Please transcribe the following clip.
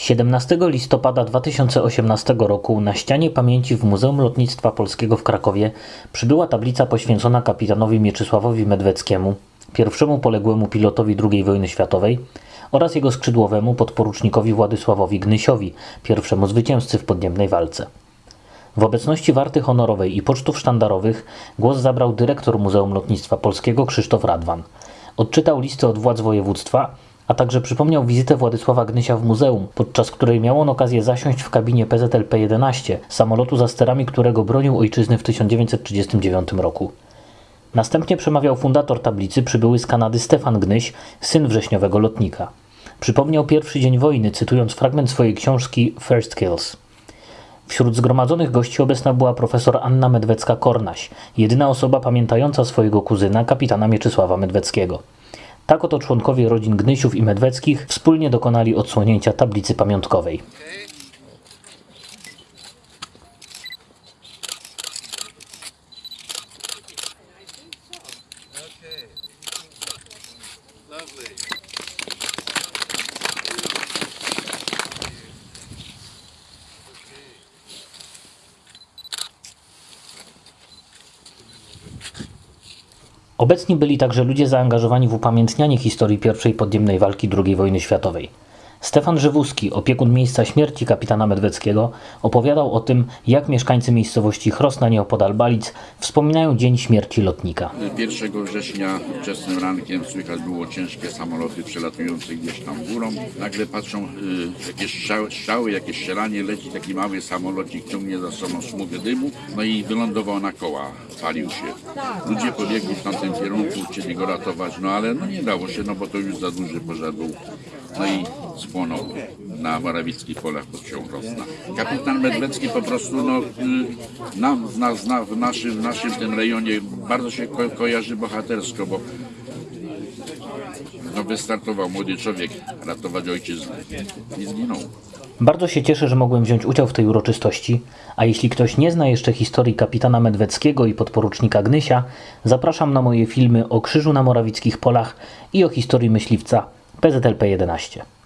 17 listopada 2018 roku na ścianie pamięci w Muzeum Lotnictwa Polskiego w Krakowie przybyła tablica poświęcona kapitanowi Mieczysławowi Medweckiemu, pierwszemu poległemu pilotowi II wojny światowej oraz jego skrzydłowemu podporucznikowi Władysławowi Gnysiowi, pierwszemu zwycięzcy w podniebnej walce. W obecności warty honorowej i pocztów sztandarowych głos zabrał dyrektor Muzeum Lotnictwa Polskiego Krzysztof Radwan. Odczytał listy od władz województwa, a także przypomniał wizytę Władysława Gnysia w muzeum, podczas której miał on okazję zasiąść w kabinie PZL-P-11, samolotu za sterami którego bronił ojczyzny w 1939 roku. Następnie przemawiał fundator tablicy przybyły z Kanady Stefan Gnyś, syn wrześniowego lotnika. Przypomniał pierwszy dzień wojny, cytując fragment swojej książki First Kills. Wśród zgromadzonych gości obecna była profesor Anna Medwecka-Kornaś, jedyna osoba pamiętająca swojego kuzyna, kapitana Mieczysława Medweckiego. Tak oto członkowie rodzin Gnysiów i Medweckich wspólnie dokonali odsłonięcia tablicy pamiątkowej. Lovely. Obecni byli także ludzie zaangażowani w upamiętnianie historii I podniebnej walki II wojny światowej. Stefan Żywuski, opiekun miejsca śmierci kapitana Medweckiego, opowiadał o tym, jak mieszkańcy miejscowości Chrosna nieopodal Balic wspominają dzień śmierci lotnika. 1 września wczesnym rankiem słychać było ciężkie samoloty przelatujące gdzieś tam górą. Nagle patrzą y, jakieś strzały, strzały, jakieś strzelanie, leci taki mały samolocik, ciągnie za sobą smugę dymu, no i wylądował na koła, palił się. Ludzie pobiegli w tamtym kierunku, chcieli go ratować, no ale no nie dało się, no bo to już za duży pożar był. No i spłonął na Morawickich polach pod wsią Rosna. Kapitan Medwecki po prostu no, y, nam, w, nas, na, w, naszym, w naszym tym rejonie bardzo się ko kojarzy bohatersko, bo no, wystartował młody człowiek ratować ojczyznę i zginął. Bardzo się cieszę, że mogłem wziąć udział w tej uroczystości, a jeśli ktoś nie zna jeszcze historii kapitana Medweckiego i podporucznika Gnysia, zapraszam na moje filmy o Krzyżu na Morawickich Polach i o historii myśliwca PZLP 11.